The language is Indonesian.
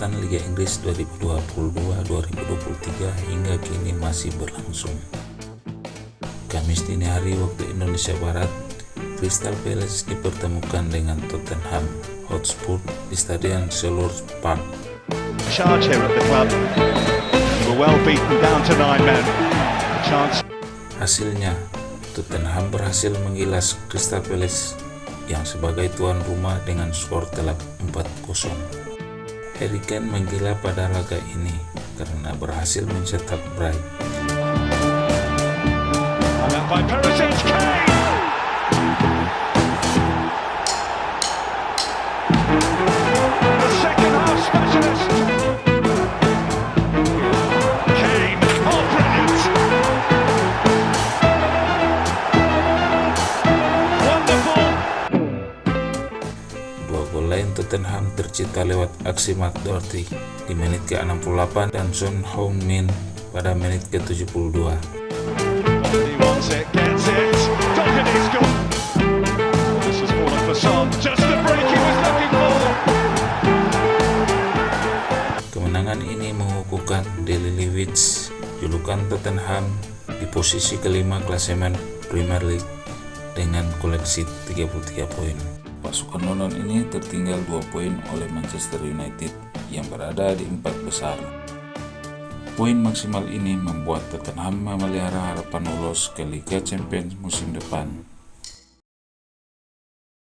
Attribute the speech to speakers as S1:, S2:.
S1: Perhelatan Liga Inggris 2022-2023 hingga kini masih berlangsung. Kamis dini hari waktu Indonesia Barat, Crystal Palace dipertemukan dengan Tottenham Hotspur di Stadion Selhurst Park.
S2: Charge here at the club. We're well beaten down to nine men. Chance.
S1: Hasilnya, Tottenham berhasil menggilas Crystal Palace yang sebagai tuan rumah dengan skor telak 4-0. Harry Kane menggila pada laga ini karena berhasil mencetak Bright. Lain Tottenham tercipta lewat aksi Matt Doherty di menit ke-68 dan Son Heung-min pada menit ke-72. Kemenangan ini mengukuhkan Daily Lewis, julukan Tottenham di posisi kelima klasemen Premier League dengan koleksi 33 poin. Pasukan London ini tertinggal 2 poin oleh Manchester United yang berada di empat besar. Poin maksimal ini membuat Tottenham memelihara harapan lolos ke Liga Champions musim depan.